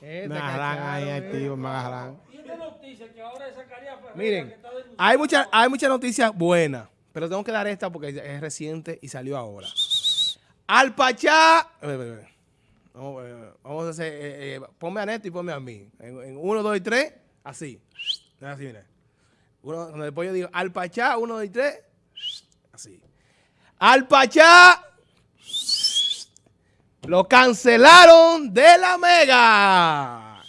Este Me agarran ahí cacharon, activo, me agarran. Y esta noticia que ahora es Zacarías Ferreira, Miren, que está denunciando hay muchas hay muchas noticias buenas, pero tengo que dar esta porque es reciente y salió ahora. Al Pachá. eh, eh, eh, Vamos, eh, a hacer. eh, eh, ponme a Neto y ponme a mí. En, en uno, dos y tres, así. Así, mira. Uno, cuando después yo digo, al Pachá, uno, dos y tres, así. Al Pachá. Lo cancelaron de la Mega.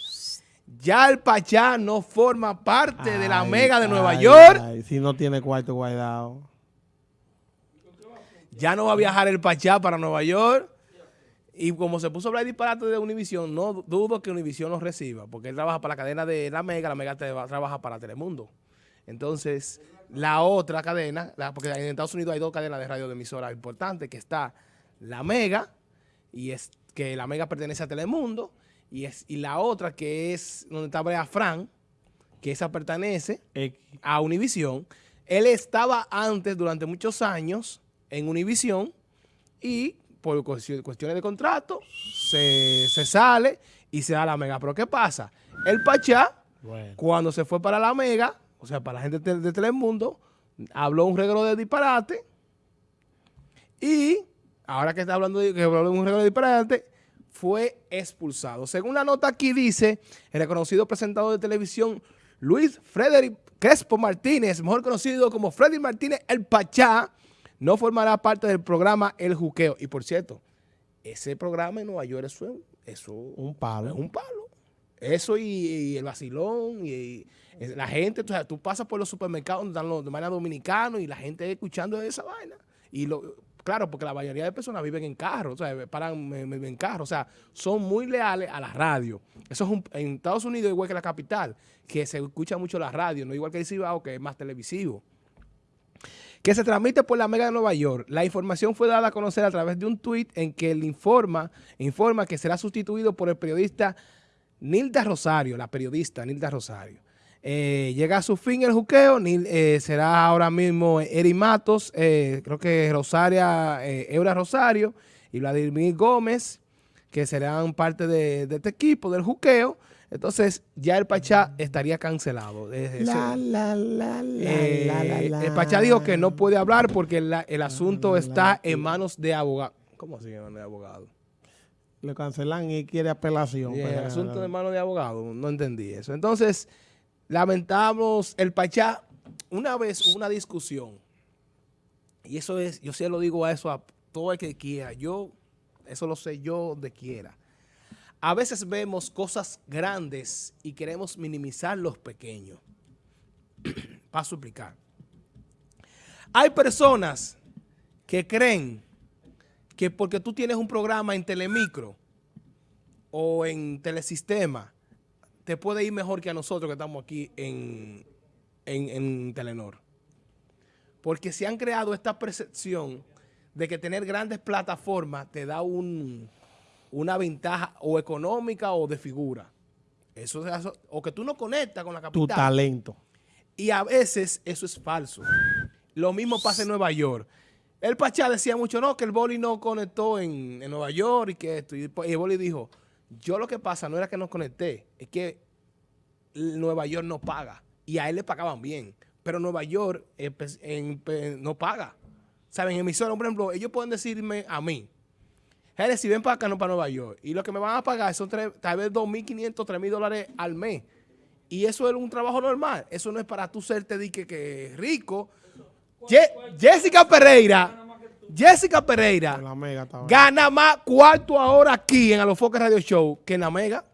Ya el Pachá no forma parte de la Mega de Nueva ay, York. ay, si no tiene cuarto guardado. Ya no va a viajar el Pachá para Nueva York. Y como se puso a hablar disparate de Univision, no dudo que Univision lo reciba, porque él trabaja para la cadena de la Mega, la Mega trabaja para Telemundo. Entonces, la otra cadena, la- porque en Estados Unidos hay dos cadenas de radio de emisoras importantes, que está la Mega, y es que la Mega pertenece a Telemundo, y, es, y la otra que es donde está Brea Fran, que esa pertenece a Univision. Él estaba antes, durante muchos años, en Univision y por cuestion- cuestiones de contrato se, se sale y se da a la Mega. Pero ¿qué pasa? El Pachá, Bueno. cuando se fue para la Mega, o sea, para la gente de, de Telemundo, habló un regalo de disparate y ahora que está hablando de que habló un regalo de disparate, fue expulsado. Según la nota aquí dice, el reconocido presentador de televisión Luis Frederick Crespo Martínez, mejor conocido como Freddy Martínez El Pachá, no formará parte del programa El Juqueo. Y por cierto, ese programa en Nueva York, es eso, Un palo. es un palo. Eso y, y el vacilón y, y la gente, o sea, tú pasas por los supermercados donde están los de dominicanos y la gente escuchando esa vaina. Y lo, claro, porque la mayoría de personas viven en carro, o sea, paran en, carro, o sea, son muy leales a la radio. Eso es un- en Estados Unidos igual que la capital, que se escucha mucho la radio, no igual que el Cibao, que es más televisivo que se transmite por la Mega de Nueva York. La información fue dada a conocer a través de un tuit en que él informa, informa que será sustituido por el periodista Nilda Rosario, la periodista Nilda Rosario. Eh, llega a su fin el juqueo, eh, será ahora mismo Eri Matos, eh, creo que Rosaria, eh, Eura Rosario y Vladimir Gómez, que serán parte de, de este equipo del juqueo. Entonces ya el Pachá estaría cancelado. Eh, La, la, la, la, eh, la, la, la. El Pachá dijo que no puede hablar porque el asunto está en manos de abogados. ¿Cómo así en manos de abogados? Le cancelan y quiere apelación. El asunto en manos de abogados. No entendí eso. Entonces, lamentamos el Pachá. Una vez una discusión. Y eso es, yo se lo digo a eso a todo el que quiera. Yo, eso lo sé yo donde quiera. A veces vemos cosas grandes y queremos minimizar los pequeños. Para suplicar. Hay personas que creen que porque tú tienes un programa en Telemicro o en Telesistema, te puede ir mejor que a nosotros que estamos aquí en, en, en Telenor. Porque se han creado esta percepción de que tener grandes plataformas te da un, una ventaja o económica o de figura. Eso, es- o que tú no conectas con la Tu capital. talento. Y a veces eso es falso. Lo mismo pasa en Nueva York. El Pachá decía mucho, no, que el boli no conectó en, en Nueva York y que esto. Y el boli dijo, yo lo que pasa no era que no conecté, es que Nueva York no paga. Y a él le pagaban bien. Pero Nueva York eh, pues, en- no paga. ¿Saben? En emisora, por ejemplo, ellos pueden decirme a mí, Jerez, si ven para acá, no para Nueva York. Y lo que me van a pagar son tres- tal vez 2.500, 3.000 dólares al mes. Y eso es un trabajo normal. Eso no es para tú serte de que, que rico. Ye- Jessica Pereira, Jessica Pereira la mega estaba. gana más cuarto ahora aquí en Alofoque Radio Show que en la Mega.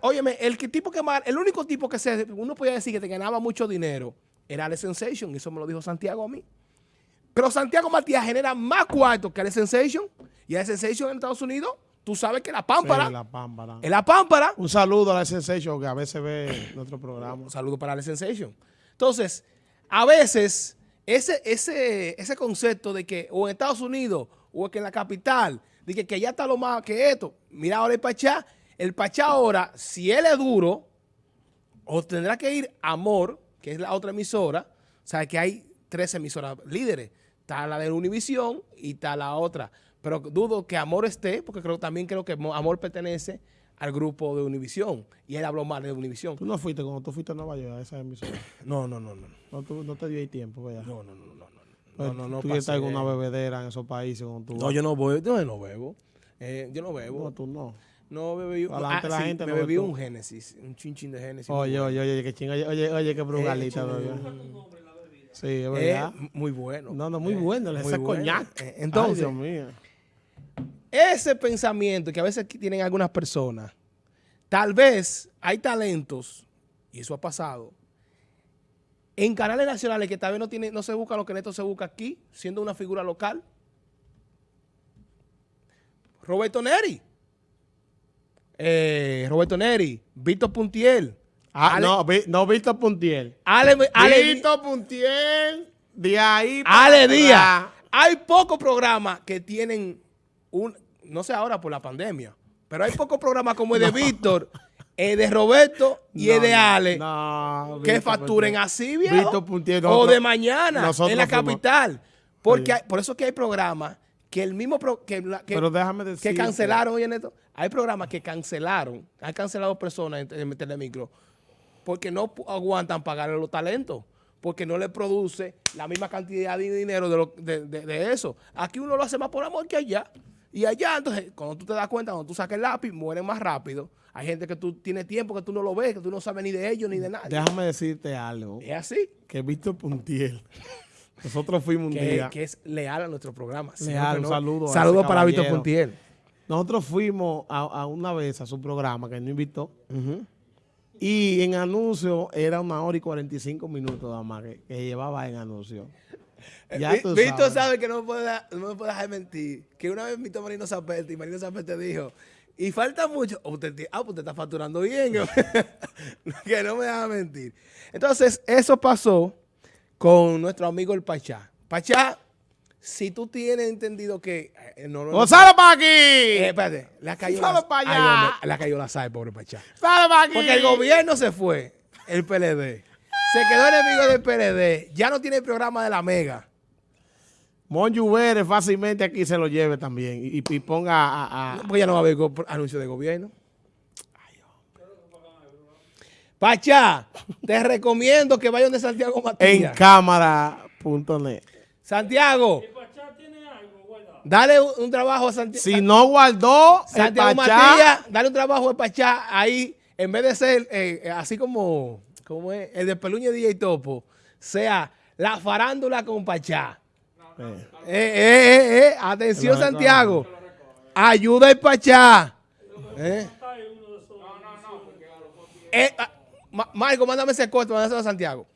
Óyeme, el que tipo que más, el único tipo que se, uno podía decir que te ganaba mucho dinero era Alex Sensation, y eso me lo dijo Santiago a mí. Pero Santiago Matías genera más cuarto que Alex Sensation, y Alex Sensation en Estados Unidos, tú sabes que la pámpara, Sí, la pámpara. en la pámpara, Un saludo a la Sensation que a veces ve nuestro programa. Un saludo para la Sensation. Entonces, a veces, ese, ese, ese concepto de que o en Estados Unidos o que en la capital, de que, que allá está lo más que esto. Mira ahora el Pachá. El Pachá ahora, si él es duro, o tendrá que ir Amor, que es la otra emisora. O sea, que hay tres emisoras líderes. Está la de Univisión y está la otra. Pero dudo que Amor esté, porque creo también creo que Mo- Amor pertenece al grupo de Univisión. Y él habló mal de Univisión. Tú no fuiste cuando tú fuiste a Nueva York a esa emisora. No, no, no, no. No, tú, no te dio ahí tiempo, ¿verdad? No, no, no, no, no. Pues No, no, no. Tú pasé. alguna bebedera en esos países tú No, yo no voy, yo no bebo. Eh, yo no bebo. No, tú no. No bebí. Ah, la sí, gente me no bebí un Génesis, un chinchín de Génesis. Oye, oye, oye, que chinga, oye, oye, oye, qué brugalita, Eh, bebé. Sí, es Eh, verdad. muy bueno. no, no, muy bueno, muy ese bueno. coñac. Eh, Ay, entonces, Dios mío. Ese pensamiento que a veces tienen algunas personas, tal vez hay talentos, y eso ha pasado, en canales nacionales que tal vez no, tiene, no se busca lo que Neto se busca aquí, siendo una figura local. Roberto Neri. Eh, Roberto Neri, Víctor Puntiel. Ah, Ale- no, vi- no, Víctor Puntiel. Ale, Ale- Víctor Puntiel, de ahí para Ale. Díaz. Hay pocos programas que tienen un, no sé ahora por la pandemia, pero hay pocos programas como el de Víctor, el de Roberto y No, el de Ale no, que Víctor facturen así, viejo. Víctor Puntiel, o nosotros- de mañana nosotros en la capital. Porque hay- por eso es que hay programas que el mismo pro- que, que- Pero déjame que decir. cancelaron, oye Neto, hay programas que cancelaron, han cancelado personas en, en Telemicro porque no aguantan pagarle los talentos, porque no le produce la misma cantidad de dinero de, lo- de- de- de eso. Aquí uno lo hace más por amor que allá. Y allá, entonces, cuando tú te das cuenta, cuando tú sacas el lápiz, mueren más rápido. Hay gente que tú tienes tiempo que tú no lo ves, que tú no sabes ni de ellos ni de nadie. Déjame decirte algo. Es así, Que Víctor Puntiel. Nosotros fuimos un que, día. que es leal a nuestro programa. Leal, Siempre un no- saludo a Saludo ese para Víctor. Puntiel. Nosotros fuimos a, a una vez a su programa que él nos invitó. Y en anuncio era una hora y 45 minutos nada más que, que llevaba en anuncio. Ya Vi- tú Víctor sabes. sabe que no me, puede, no me puede dejar mentir. Que una vez invitó a Marino Zapete y Marino Zapete dijo, y falta mucho. Oh, usted, ah, pues usted está facturando bien. que no me deja mentir. Entonces, eso pasó con nuestro amigo el Pachá. Pachá, si tú tienes entendido que... eh, no, no, no- ¡Gonzalo para aquí! Eh, espérate, la cayó ¡Sale la, pa' Ay, allá! hombre, la cayó la SAE, pobre Pachá. ¡Sale para aquí! Porque el gobierno se fue, el PLD. Se quedó enemigo del PLD. Ya no tiene el programa de la Mega. Monju Vélez fácilmente aquí se lo lleve también y, y ponga a, a- Porque ya no va a haber anuncio de gobierno. Pachá, te recomiendo que vayan de Santiago en Matías. cámara.net. Santiago, El Pachá tiene algo, guarda. dale un, un trabajo a Santi- Si no guardó el Santiago Pachá, Matías, dale un trabajo a Pachá ahí, en vez de ser eh, eh, así como, como es, el de Peluña DJ Topo, sea la farándula con Pachá. eh, Eh, eh, eh, eh, Atención, Te lo Santiago. Ayuda el Pachá. Eh, ah, Ma- Marco, mándame ese corte, mándame a Santiago.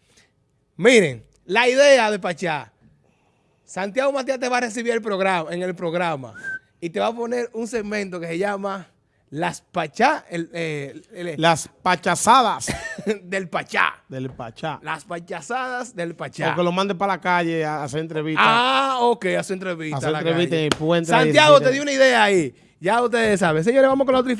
Miren, la idea de Pachá. Santiago Matías te va a recibir el programa, en el programa y te va a poner un segmento que se llama Las Pachá, el, eh, el- las pachazadas del Pachá. del Pachá. Las pachazadas del Pachá. O que lo mande para la calle a hacer entrevistas. Ah, ok. Hacer a la entrevista calle. en el puente Santiago, te di una idea ahí. Ya ustedes saben. Señores, vamos con la otra